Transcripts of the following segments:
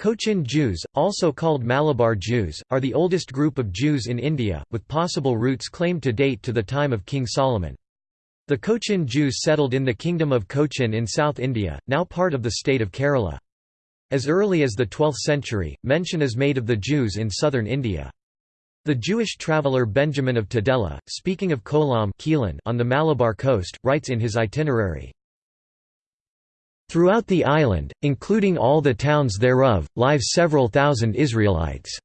Cochin Jews, also called Malabar Jews, are the oldest group of Jews in India, with possible roots claimed to date to the time of King Solomon. The Cochin Jews settled in the Kingdom of Cochin in South India, now part of the state of Kerala. As early as the 12th century, mention is made of the Jews in southern India. The Jewish traveller Benjamin of Tudela, speaking of Kollam on the Malabar coast, writes in his itinerary, Throughout the island, including all the towns thereof, live several thousand Israelites.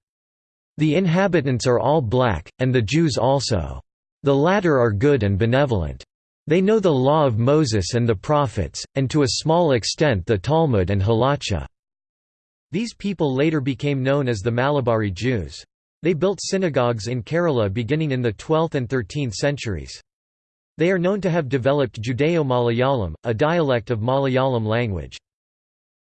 The inhabitants are all black, and the Jews also. The latter are good and benevolent. They know the law of Moses and the prophets, and to a small extent the Talmud and Halacha. These people later became known as the Malabari Jews. They built synagogues in Kerala beginning in the 12th and 13th centuries. They are known to have developed Judeo-Malayalam, a dialect of Malayalam language.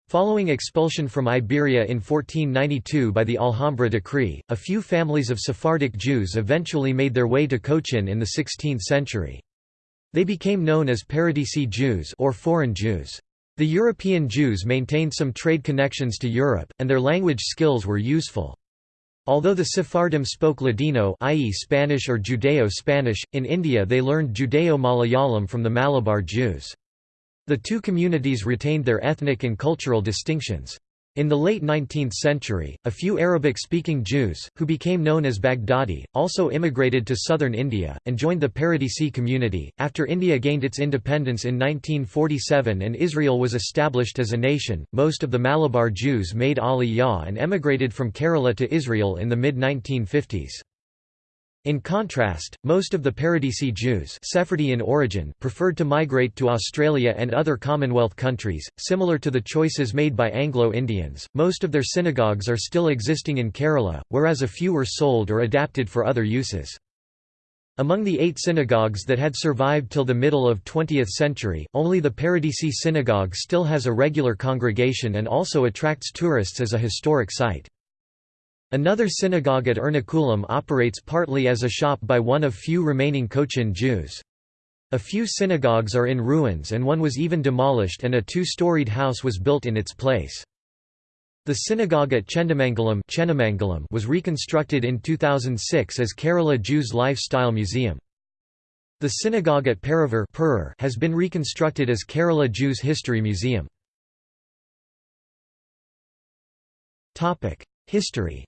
Following expulsion from Iberia in 1492 by the Alhambra decree, a few families of Sephardic Jews eventually made their way to Cochin in the 16th century. They became known as Paradesi Jews or foreign Jews. The European Jews maintained some trade connections to Europe, and their language skills were useful. Although the Sephardim spoke Ladino i.e. Spanish or Judeo-Spanish, in India they learned Judeo-Malayalam from the Malabar Jews. The two communities retained their ethnic and cultural distinctions. In the late 19th century, a few Arabic-speaking Jews, who became known as Baghdadi, also immigrated to southern India, and joined the Paradesi community. After India gained its independence in 1947 and Israel was established as a nation, most of the Malabar Jews made Aliyah and emigrated from Kerala to Israel in the mid-1950s. In contrast, most of the Paradesi Jews Sephardi in origin preferred to migrate to Australia and other Commonwealth countries, similar to the choices made by Anglo-Indians. Most of their synagogues are still existing in Kerala, whereas a few were sold or adapted for other uses. Among the eight synagogues that had survived till the middle of 20th century, only the Paradesi synagogue still has a regular congregation and also attracts tourists as a historic site. Another synagogue at Ernakulam operates partly as a shop by one of few remaining Cochin Jews. A few synagogues are in ruins and one was even demolished and a two-storied house was built in its place. The synagogue at Chendamangalam was reconstructed in 2006 as Kerala Jews Lifestyle Museum. The synagogue at Paravur has been reconstructed as Kerala Jews History Museum. History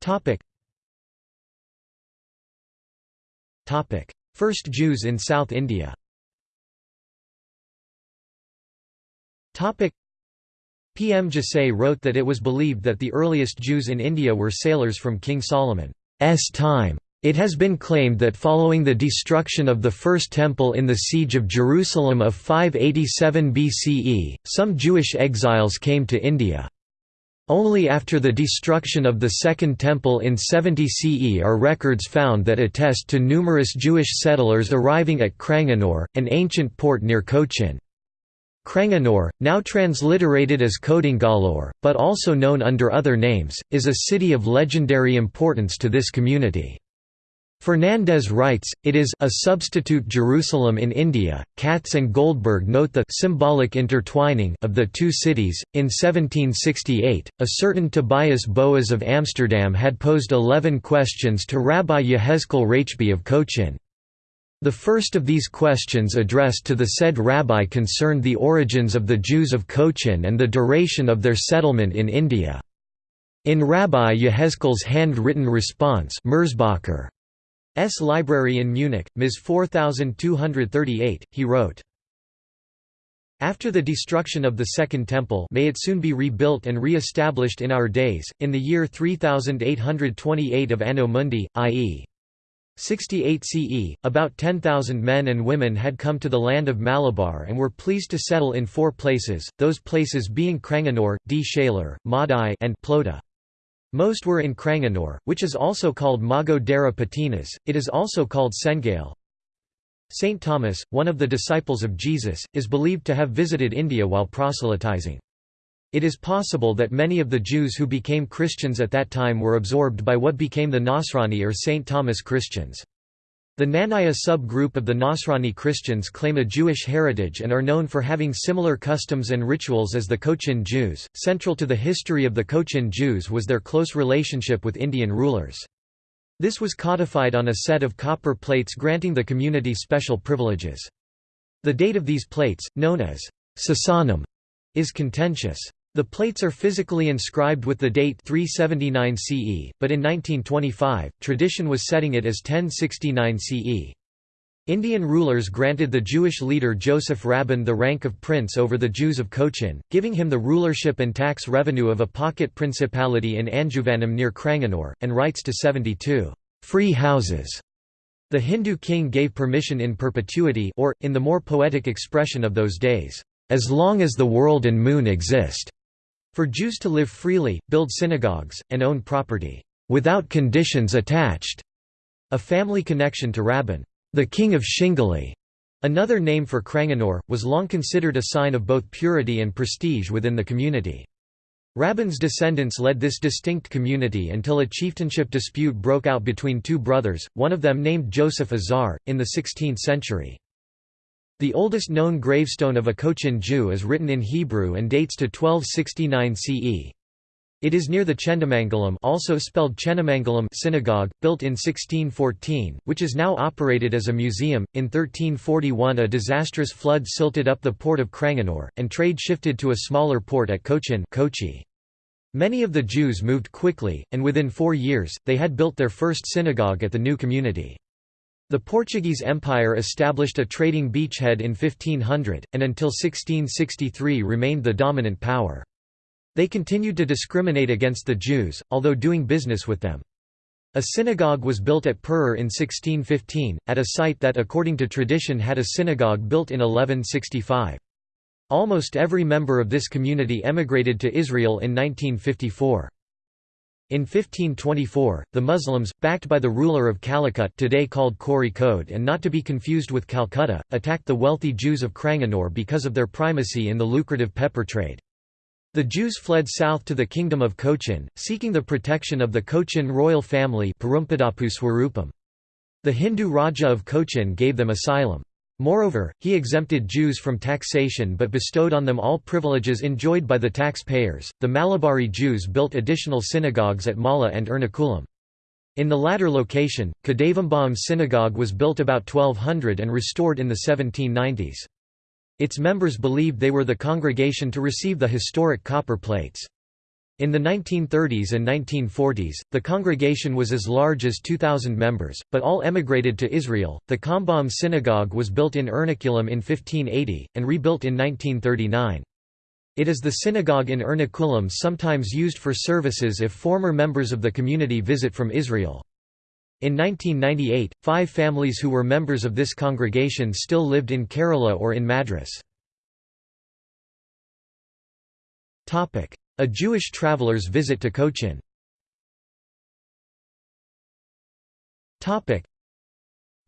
Topic. Topic. First Jews in South India Topic. P. M. Jussay wrote that it was believed that the earliest Jews in India were sailors from King Solomon's time. It has been claimed that following the destruction of the First Temple in the Siege of Jerusalem of 587 BCE, some Jewish exiles came to India. Only after the destruction of the Second Temple in 70 CE are records found that attest to numerous Jewish settlers arriving at Cranganore, an ancient port near Cochin. Cranganore, now transliterated as Kodungallur, but also known under other names, is a city of legendary importance to this community. Fernandes writes, it is a substitute Jerusalem in India. Katz and Goldberg note the symbolic intertwining of the two cities. In 1768, a certain Tobias Boas of Amsterdam had posed eleven questions to Rabbi Yehezkel Rachbi of Cochin. The first of these questions addressed to the said rabbi concerned the origins of the Jews of Cochin and the duration of their settlement in India. In Rabbi Yehezkel's hand-written response Merzbacher, S. Library in Munich, Ms. 4238, he wrote, after the destruction of the Second Temple may it soon be rebuilt and re-established in our days, in the year 3828 of Anno Mundi, i.e. 68 CE, about 10,000 men and women had come to the land of Malabar and were pleased to settle in four places, those places being Cranganore, D. Shaler, Madai and Plota. Most were in Cranganore, which is also called Mago Dera Patinas, it is also called Sengale. Saint Thomas, one of the disciples of Jesus, is believed to have visited India while proselytizing. It is possible that many of the Jews who became Christians at that time were absorbed by what became the Nasrani or St. Thomas Christians. The Knanaya sub-group of the Nasrani Christians claim a Jewish heritage and are known for having similar customs and rituals as the Cochin Jews. Central to the history of the Cochin Jews was their close relationship with Indian rulers. This was codified on a set of copper plates granting the community special privileges. The date of these plates, known as Sasanam, is contentious. The plates are physically inscribed with the date 379 CE, but in 1925, tradition was setting it as 1069 CE. Indian rulers granted the Jewish leader Joseph Rabban the rank of prince over the Jews of Cochin, giving him the rulership and tax revenue of a pocket principality in Anjuvanam near Cranganore, and rights to 72 free houses. The Hindu king gave permission in perpetuity or, in the more poetic expression of those days, as long as the world and moon exist. For Jews to live freely, build synagogues, and own property, without conditions attached. A family connection to Rabban, the king of Shingali, another name for Cranganore, was long considered a sign of both purity and prestige within the community. Rabban's descendants led this distinct community until a chieftainship dispute broke out between two brothers, one of them named Joseph Azar, in the 16th century. The oldest known gravestone of a Cochin Jew is written in Hebrew and dates to 1269 CE. It is near the Chendamangalam also spelled Chenamangalam synagogue, built in 1614, which is now operated as a museum. In 1341 a disastrous flood silted up the port of Cranganore, and trade shifted to a smaller port at Cochin Kochi. Many of the Jews moved quickly, and within four years, they had built their first synagogue at the new community. The Portuguese Empire established a trading beachhead in 1500, and until 1663 remained the dominant power. They continued to discriminate against the Jews, although doing business with them. A synagogue was built at Purer in 1615, at a site that according to tradition had a synagogue built in 1165. Almost every member of this community emigrated to Israel in 1954. In 1524, the Muslims, backed by the ruler of Calicut today called Kozhikode and not to be confused with Calcutta, attacked the wealthy Jews of Cranganore because of their primacy in the lucrative pepper trade. The Jews fled south to the kingdom of Cochin, seeking the protection of the Cochin royal family The Hindu Raja of Cochin gave them asylum. Moreover, he exempted Jews from taxation but bestowed on them all privileges enjoyed by the taxpayers. The Malabari Jews built additional synagogues at Mala and Ernakulam. In the latter location, Kadavumbhagam synagogue was built about 1200 and restored in the 1790s. Its members believed they were the congregation to receive the historic copper plates. In the 1930s and 1940s, the congregation was as large as 2,000 members, but all emigrated to Israel. The Kambam synagogue was built in Ernakulam in 1580, and rebuilt in 1939. It is the synagogue in Ernakulam sometimes used for services if former members of the community visit from Israel. In 1998, five families who were members of this congregation still lived in Kerala or in Madras. A Jewish traveler's visit to Cochin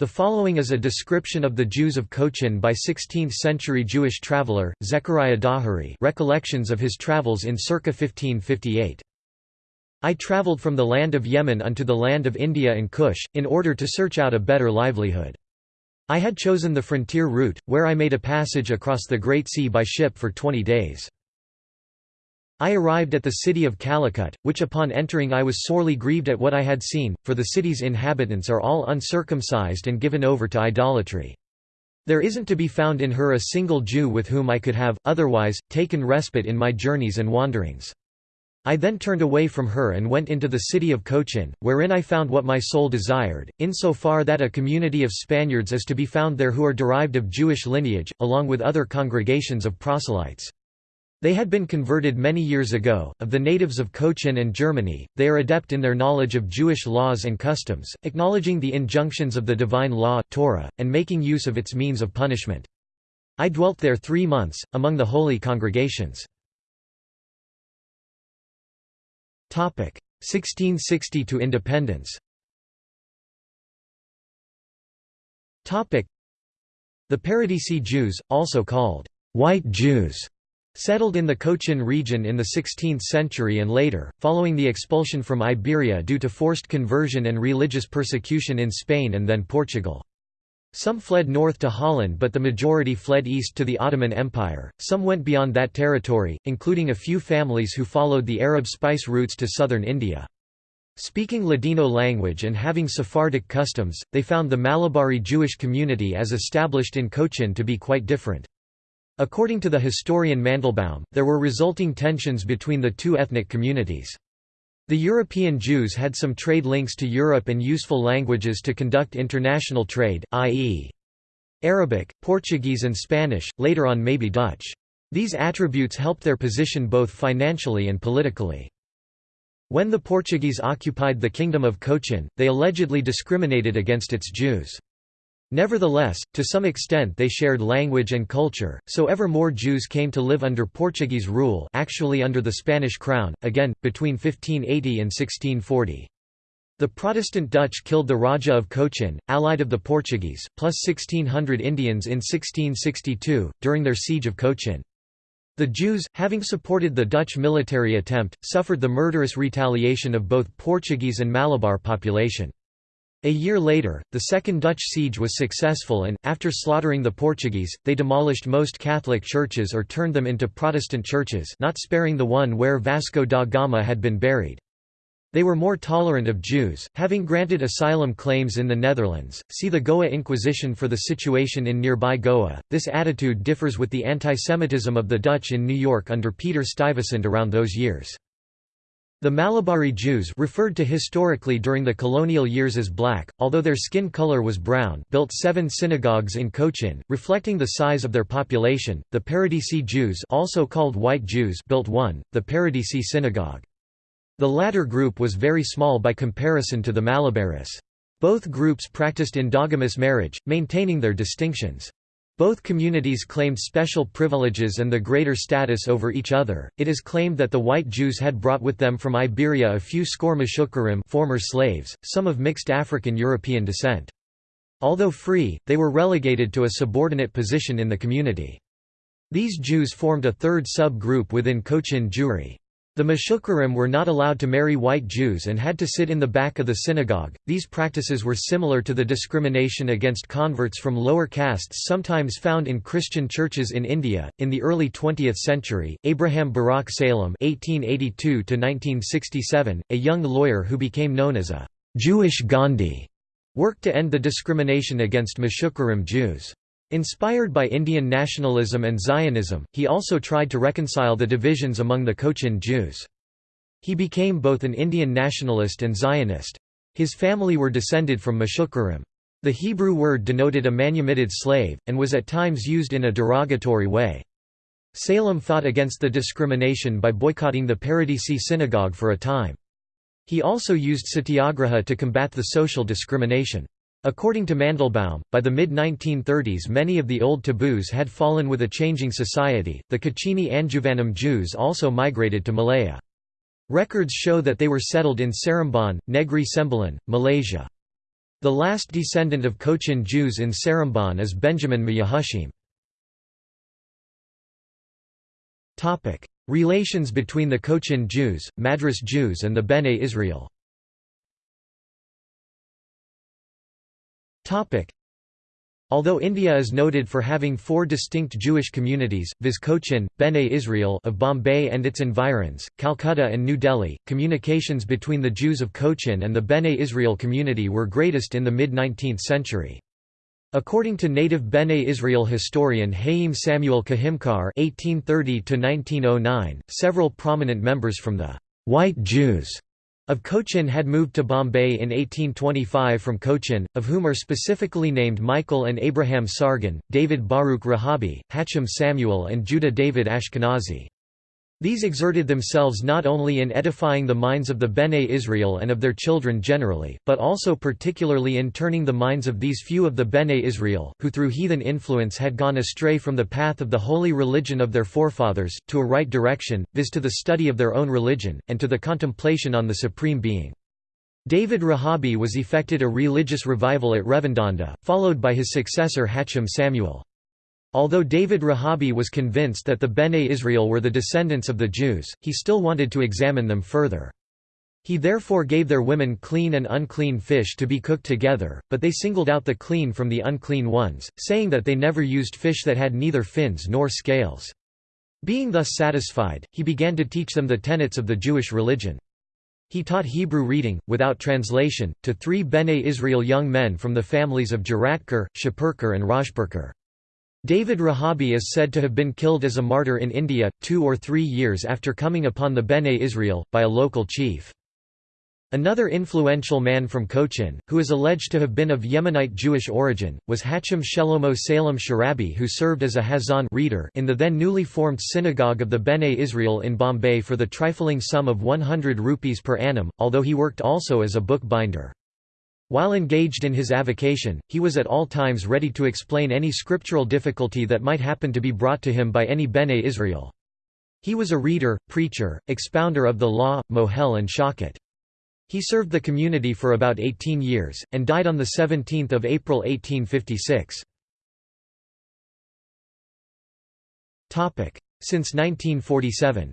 the following is a description of the Jews of Cochin by 16th-century Jewish traveller, Zechariah Dhahiri recollections of his travels in circa 1558. I travelled from the land of Yemen unto the land of India and Kush, in order to search out a better livelihood. I had chosen the frontier route, where I made a passage across the Great Sea by ship for twenty days. I arrived at the city of Calicut, which upon entering I was sorely grieved at what I had seen, for the city's inhabitants are all uncircumcised and given over to idolatry. There isn't to be found in her a single Jew with whom I could have, otherwise, taken respite in my journeys and wanderings. I then turned away from her and went into the city of Cochin, wherein I found what my soul desired, insofar that a community of Spaniards is to be found there who are derived of Jewish lineage, along with other congregations of proselytes. They had been converted many years ago. Of the natives of Cochin and Germany, they are adept in their knowledge of Jewish laws and customs, acknowledging the injunctions of the divine law Torah, and making use of its means of punishment. I dwelt there three months, among the holy congregations. 1660 to independence The Paradesi Jews, also called white Jews, Settled in the Cochin region in the 16th century and later, following the expulsion from Iberia due to forced conversion and religious persecution in Spain and then Portugal. Some fled north to Holland but the majority fled east to the Ottoman Empire, some went beyond that territory, including a few families who followed the Arab spice routes to southern India. Speaking Ladino language and having Sephardic customs, they found the Malabari Jewish community as established in Cochin to be quite different. According to the historian Mandelbaum, there were resulting tensions between the two ethnic communities. The European Jews had some trade links to Europe and useful languages to conduct international trade, i.e. Arabic, Portuguese and Spanish, later on maybe Dutch. These attributes helped their position both financially and politically. When the Portuguese occupied the Kingdom of Cochin, they allegedly discriminated against its Jews. Nevertheless, to some extent they shared language and culture, so ever more Jews came to live under Portuguese rule actually under the Spanish crown, again, between 1580 and 1640. The Protestant Dutch killed the Raja of Cochin, allied of the Portuguese, plus 1,600 Indians in 1662, during their siege of Cochin. The Jews, having supported the Dutch military attempt, suffered the murderous retaliation of both Portuguese and Malabar population. A year later, the Second Dutch siege was successful and, after slaughtering the Portuguese, they demolished most Catholic churches or turned them into Protestant churches not sparing the one where Vasco da Gama had been buried. They were more tolerant of Jews, having granted asylum claims in the Netherlands. See the Goa Inquisition for the situation in nearby Goa. This attitude differs with the antisemitism of the Dutch in New York under Peter Stuyvesant around those years. The Malabari Jews referred to historically during the colonial years as black, although their skin color was brown built seven synagogues in Cochin, reflecting the size of their population. The Paradesi Jews also called white Jews built one, the Paradesi Synagogue. The latter group was very small by comparison to the Malabaris. Both groups practiced endogamous marriage, maintaining their distinctions. Both communities claimed special privileges and the greater status over each other. It is claimed that the white Jews had brought with them from Iberia a few score Meshukarim former slaves, some of mixed African-European descent. Although free, they were relegated to a subordinate position in the community. These Jews formed a third sub-group within Cochin Jewry. The Meshukarim were not allowed to marry white Jews and had to sit in the back of the synagogue. These practices were similar to the discrimination against converts from lower castes sometimes found in Christian churches in India. In the early 20th century, Abraham Barak Salem (1882–1967), a young lawyer who became known as a Jewish Gandhi, worked to end the discrimination against Meshukarim Jews. Inspired by Indian nationalism and Zionism, he also tried to reconcile the divisions among the Cochin Jews. He became both an Indian nationalist and Zionist. His family were descended from Meshukarim. The Hebrew word denoted a manumitted slave, and was at times used in a derogatory way. Salem fought against the discrimination by boycotting the Paradesi synagogue for a time. He also used satyagraha to combat the social discrimination. According to Mandelbaum, by the mid-1930s many of the old taboos had fallen with a changing society. The Kachini Anjuvanam Jews also migrated to Malaya. Records show that they were settled in Seremban, Negri Sembilan, Malaysia. The last descendant of Cochin Jews in Seremban is Benjamin Mayahushim. Relations between the Cochin Jews, Madras Jews and the Bene Israel Although India is noted for having four distinct Jewish communities, viz Cochin, Bene Israel of Bombay and its environs, Calcutta and New Delhi, communications between the Jews of Cochin and the Bene Israel community were greatest in the mid-19th century. According to native Bene Israel historian Haim Samuel Kehimkar (1830–1909), several prominent members from the white Jews of Cochin had moved to Bombay in 1825 from Cochin, of whom are specifically named Michael and Abraham Sargon, David Baruch Rahabi, Hacham Samuel and Judah David Ashkenazi. These exerted themselves not only in edifying the minds of the Bene Israel and of their children generally, but also particularly in turning the minds of these few of the Bene Israel, who through heathen influence had gone astray from the path of the holy religion of their forefathers, to a right direction, viz. to the study of their own religion, and to the contemplation on the Supreme Being. David Rahabi was effected a religious revival at Revendanda, followed by his successor Hacham Samuel. Although David Rahabi was convinced that the Bene Israel were the descendants of the Jews, he still wanted to examine them further. He therefore gave their women clean and unclean fish to be cooked together, but they singled out the clean from the unclean ones, saying that they never used fish that had neither fins nor scales. Being thus satisfied, he began to teach them the tenets of the Jewish religion. He taught Hebrew reading, without translation, to three Bene Israel young men from the families of Jeratkar, Shapurkar and Rajpurkar. David Rahabi is said to have been killed as a martyr in India, two or three years after coming upon the Bene Israel, by a local chief. Another influential man from Cochin, who is alleged to have been of Yemenite Jewish origin, was Hacham Shelomo Salem Sharabi who served as a Hazan reader in the then newly formed Synagogue of the Bene Israel in Bombay for the trifling sum of 100 rupees per annum, although he worked also as a bookbinder. While engaged in his avocation, he was at all times ready to explain any scriptural difficulty that might happen to be brought to him by any Bene Israel. He was a reader, preacher, expounder of the law, mohel and shochet. He served the community for about 18 years, and died on 17 April 1856. Since 1947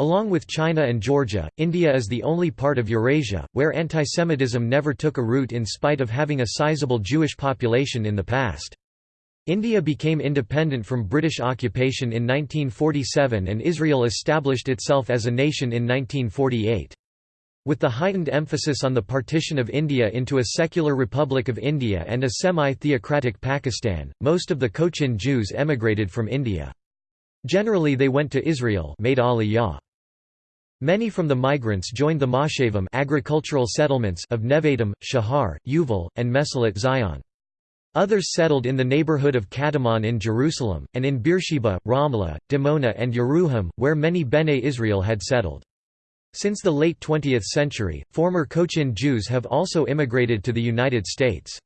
Along with China and Georgia, India is the only part of Eurasia, where antisemitism never took a root in spite of having a sizable Jewish population in the past. India became independent from British occupation in 1947 and Israel established itself as a nation in 1948. With the heightened emphasis on the partition of India into a secular Republic of India and a semi-theocratic Pakistan, most of the Cochin Jews emigrated from India. Generally they went to Israel made aliyah. Many from the migrants joined the moshavim agricultural settlements of Nevatim, Shahar, Yuval, and Mesilat Zion. Others settled in the neighborhood of Katamon in Jerusalem, and in Beersheba, Ramla, Dimona and Yeruham, where many Bene Israel had settled. Since the late 20th century, former Cochin Jews have also immigrated to the United States.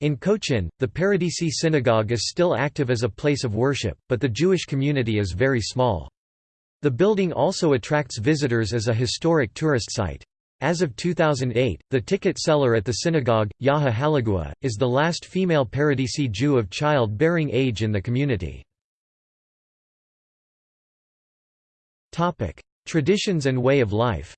In Cochin, the Paradesi Synagogue is still active as a place of worship, but the Jewish community is very small. The building also attracts visitors as a historic tourist site. As of 2008, the ticket seller at the synagogue, Yaheh Hallegua, is the last female Paradesi Jew of child-bearing age in the community. Traditions and way of life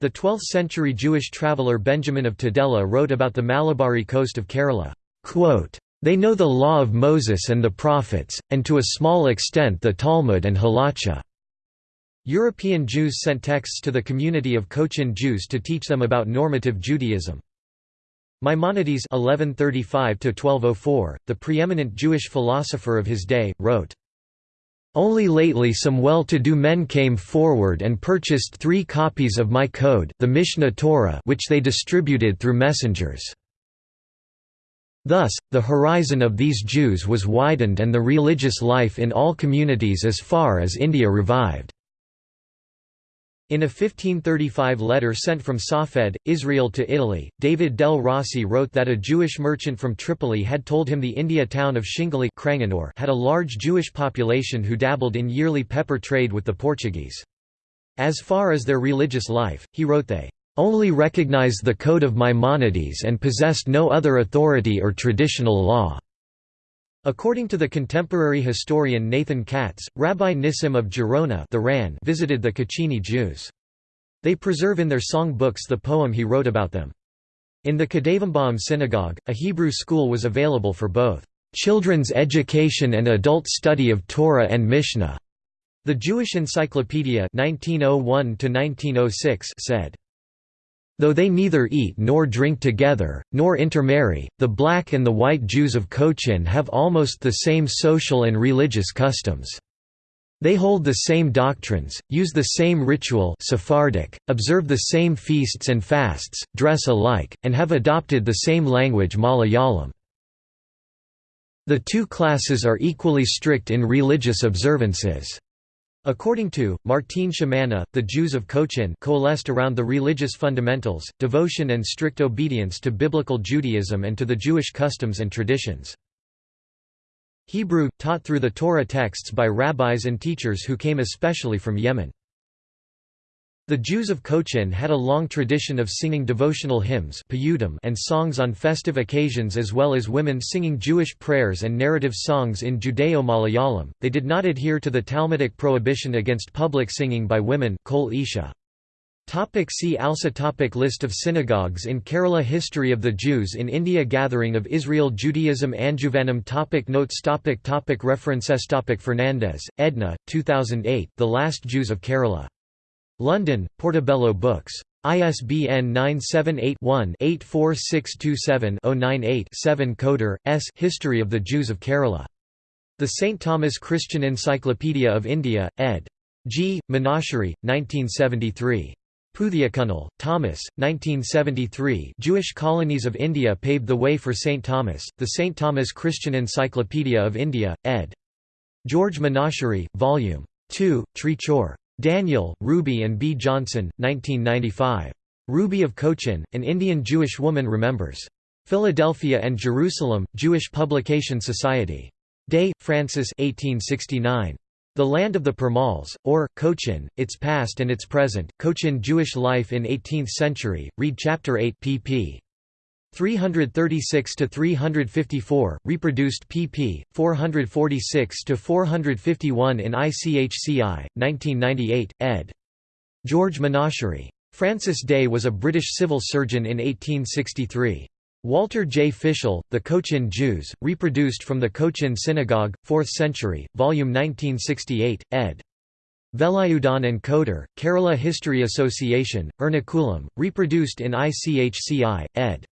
The 12th-century Jewish traveller Benjamin of Tudela wrote about the Malabari coast of Kerala. They know the law of Moses and the prophets, and to a small extent the Talmud and Halacha. European Jews sent texts to the community of Cochin Jews to teach them about normative Judaism. Maimonides (1135–1204), the preeminent Jewish philosopher of his day, wrote. Only lately some well-to-do men came forward and purchased three copies of my code the Mishneh Torah which they distributed through messengers. Thus, the horizon of these Jews was widened and the religious life in all communities as far as India revived. In a 1535 letter sent from Safed, Israel to Italy, David del Rossi wrote that a Jewish merchant from Tripoli had told him the India town of Shingali had a large Jewish population who dabbled in yearly pepper trade with the Portuguese. As far as their religious life, he wrote they only recognized the Code of Maimonides and possessed no other authority or traditional law. According to the contemporary historian Nathan Katz, Rabbi Nissim of Gerona the Ran visited the Kachini Jews. They preserve in their song books the poem he wrote about them. In the Kadavumbhagam synagogue, a Hebrew school was available for both children's education and adult study of Torah and Mishnah. The Jewish Encyclopedia 1901 said, Though they neither eat nor drink together, nor intermarry, the black and the white Jews of Cochin have almost the same social and religious customs. They hold the same doctrines, use the same ritual Sephardic, observe the same feasts and fasts, dress alike, and have adopted the same language Malayalam. The two classes are equally strict in religious observances. According to, Martine Chemana, the Jews of Cochin coalesced around the religious fundamentals, devotion and strict obedience to biblical Judaism and to the Jewish customs and traditions. Hebrew, taught through the Torah texts by rabbis and teachers who came especially from Yemen. The Jews of Cochin had a long tradition of singing devotional hymns and songs on festive occasions as well as women singing Jewish prayers and narrative songs in Judeo-Malayalam. They did not adhere to the Talmudic prohibition against public singing by women Kol Isha. Topic see also topic List of synagogues in Kerala History of the Jews in India Gathering of Israel Judaism Anjuvanam topic Notes topic topic References topic Fernandes, Edna, 2008 The Last Jews of Kerala. London, Portobello Books. ISBN 978-1-84627-098-7 Koder, S. History of the Jews of Kerala. The St. Thomas Christian Encyclopedia of India, ed. G. Menachery, 1973. Puthiyakkunnal, Thomas, 1973 Jewish colonies of India paved the way for St. Thomas, The St. Thomas Christian Encyclopedia of India, ed. George Menachery, Vol. 2, Trichur. Daniel, Ruby and B. Johnson, 1995. Ruby of Cochin, An Indian Jewish Woman Remembers. Philadelphia and Jerusalem, Jewish Publication Society. Day, Francis 1869. The Land of the Perumals, or, Cochin, Its Past and Its Present, Cochin Jewish Life in 18th Century, read Chapter 8 pp. 336 to 354, reproduced pp. 446 to 451 in ICHCI 1998 ed. George Menachery. Francis Day was a British civil surgeon in 1863. Walter J. Fischel, The Cochin Jews, reproduced from the Cochin Synagogue, 4th century, volume 1968, ed. Velayudan and Koder, Kerala History Association, Ernakulam, reproduced in ICHCI, ed.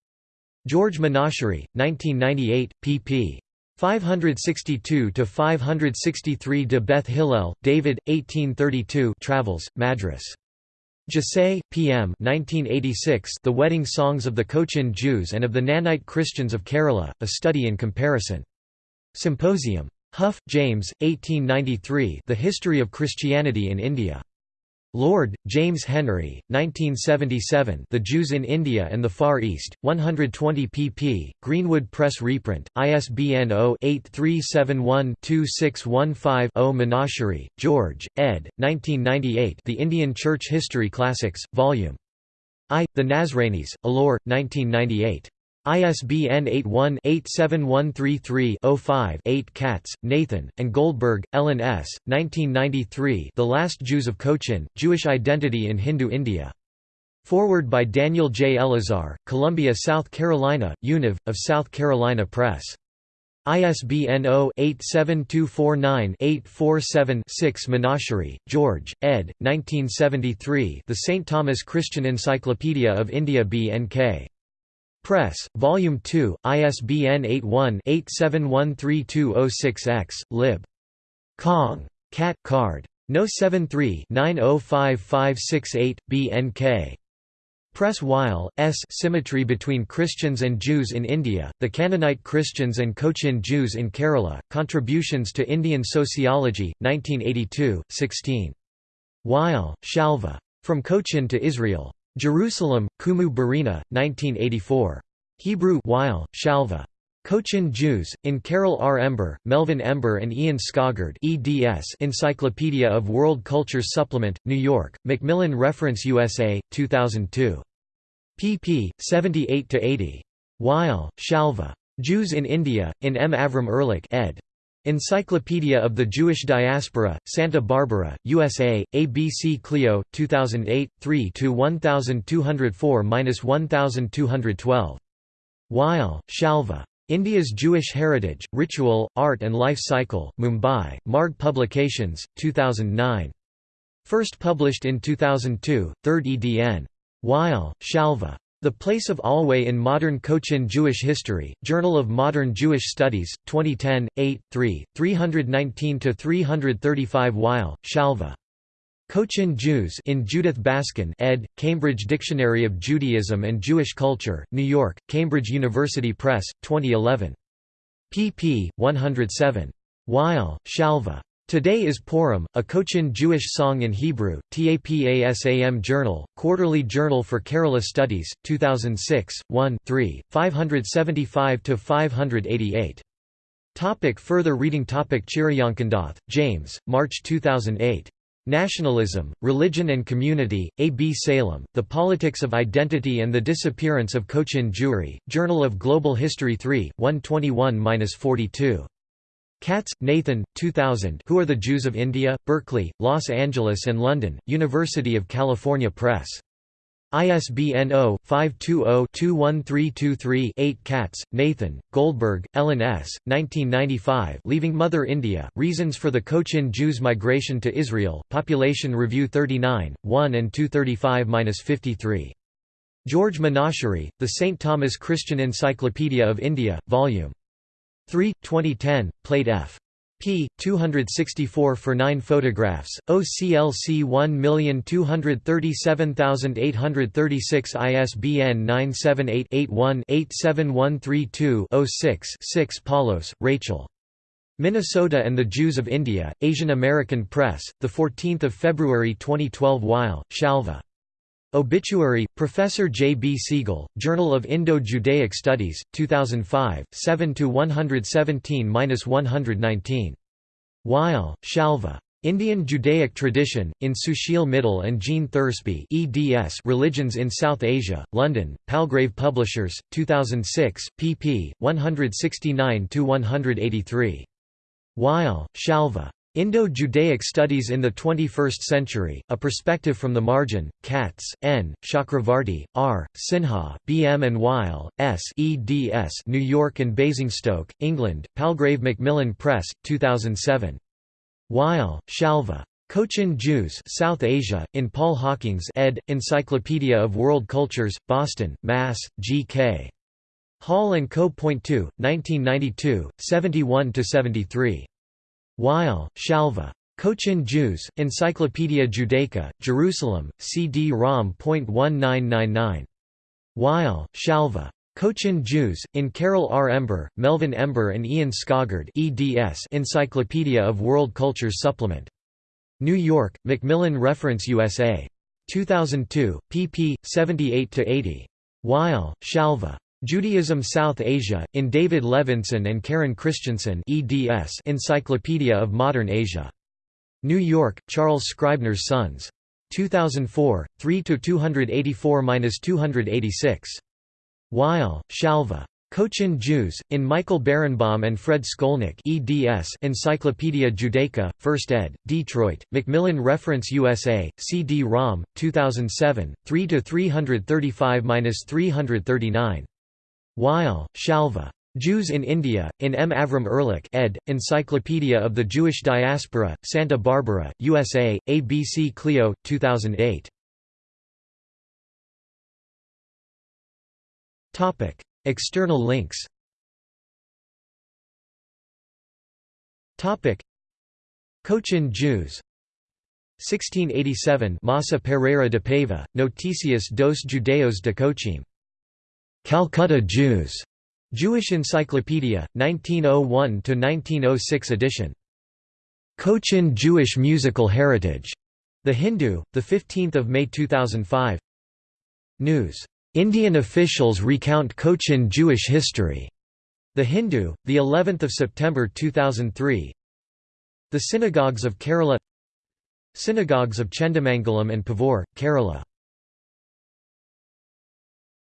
George Menachery, 1998, pp. 562–563 de Beth Hillel, David, 1832 Travels, Madras. Jussay, P.M. 1986 The Wedding Songs of the Cochin Jews and of the Knanite Christians of Kerala, A Study in Comparison. Symposium. Hough, James, 1893 The History of Christianity in India. Lord, James Henry, 1977 The Jews in India and the Far East, 120 pp. Greenwood Press reprint, ISBN 0-8371-2615-0 Menachery, George, ed. 1998 The Indian Church History Classics, Vol. I. The Nazranis, Ollur, 1998. ISBN 81-87133-05-8 Katz, Nathan, and Goldberg, Ellen S., 1993 The Last Jews of Cochin, Jewish Identity in Hindu India. Foreword by Daniel J. Elazar, Columbia, South Carolina, Univ, of South Carolina Press. ISBN 0-87249-847-6 Menachery, George, ed. 1973 The St. Thomas Christian Encyclopedia of India B. Press, Volume 2, ISBN 81-87132006-X, lib. Kong. Cat card. No 73-905568, BNK. Press Weil, S. Symmetry between Christians and Jews in India, the Canaanite Christians and Cochin Jews in Kerala, Contributions to Indian Sociology, 1982, 16. Weil, Shalva. From Cochin to Israel. Jerusalem, Kumu Berina, 1984. Hebrew Weil, Shalva. Cochin Jews, in Carol R. Ember, Melvin Ember and Ian Skoggard eds Encyclopedia of World Cultures Supplement, New York, Macmillan Reference USA, 2002. pp. 78–80. Weil, Shalva. Jews in India, in M. Avram Ehrlich ed. Encyclopedia of the Jewish Diaspora, Santa Barbara, USA, ABC Clio, 2008, 3–1204–1212. Weil, Shalva. India's Jewish Heritage, Ritual, Art and Life Cycle, Mumbai, Marg Publications, 2009. First published in 2002, 3rd edn. Weil, Shalva. The Place of Alway in Modern Cochin Jewish History, Journal of Modern Jewish Studies, 2010, 8, 3, 319–335 Weil, Shalva. Cochin Jews in Judith Baskin ed., Cambridge Dictionary of Judaism and Jewish Culture, New York, Cambridge University Press, 2011. pp. 107. Weil, Shalva. Today is Purim, a Cochin Jewish song in Hebrew, TAPASAM Journal, Quarterly Journal for Kerala Studies, 2006, 1 3, 575–588. Topic further reading Topic Chiriyankandath, James, March 2008. Nationalism, Religion and Community, A. B. Salem, The Politics of Identity and the Disappearance of Cochin Jewry, Journal of Global History 3, 121–42. Katz, Nathan, 2000 Who Are the Jews of India? Berkeley, Los Angeles and London, University of California Press. ISBN 0-520-21323-8 Katz, Nathan, Goldberg, Ellen S., 1995 Leaving Mother India, Reasons for the Cochin Jews' Migration to Israel, Population Review 39, 1 and 235–53. George Menachery, The St. Thomas Christian Encyclopedia of India, Vol. 3, 2010, Plate F p. 264 for 9 photographs, OCLC 1237836 ISBN 978-81-87132-06-6 Paulos, Rachel. Minnesota and the Jews of India, Asian American Press, 14 February 2012 Weil, Shalva. Obituary, Professor J. B. Segal, Journal of Indo-Judaic Studies, 2005, 7–117–119. Weil, Shalva. Indian Judaic Tradition, in Sushil Mittal and Jean Thursby eds Religions in South Asia, London, Palgrave Publishers, 2006, pp. 169–183. Weil, Shalva. Indo-Judaic Studies in the 21st Century, A Perspective from the Margin, Katz, N., Chakravarti, R., Sinha, B. M. and Weil, S. eds New York and Basingstoke, England, Palgrave Macmillan Press, 2007. Weil, Shalva. Cochin Jews South Asia, in Paul Hockings ed., Encyclopedia of World Cultures, Boston, Mass., G.K. Hall & Co. Point 2, 1992, 71–73. Weil, Shalva. Cochin Jews, Encyclopaedia Judaica, Jerusalem, CD-ROM.1999. Weil, Shalva. Cochin Jews, in Carol R. Ember, Melvin Ember and Ian Skoggard eds Encyclopedia of World Cultures Supplement. New York, Macmillan Reference USA. 2002, pp. 78–80. Weil, Shalva. Judaism South Asia, in David Levinson and Karen Christensen eds Encyclopedia of Modern Asia. New York, Charles Scribner's Sons. 2004, 3–284–286. Weil, Shalva. Cochin Jews, in Michael Berenbaum and Fred Skolnick eds Encyclopedia Judaica, 1st ed., Detroit, Macmillan Reference USA, CD-ROM, 2007, 3–335–339. Weil, Shalva. Jews in India, in M. Avram Ehrlich ed., Encyclopedia of the Jewish Diaspora, Santa Barbara, USA, ABC Clio, 2008. External links Cochin Jews 1687 Massa Pereira de Paiva, Noticias dos Judeos de Cochin Calcutta Jews. Jewish Encyclopedia, 1901–1906 edition. Cochin Jewish Musical Heritage. The Hindu, 15 May 2005 News. Indian officials recount Cochin Jewish history. The Hindu, the 11th of September 2003. The synagogues of Kerala Synagogues of Chendamangalam and Paravur, Kerala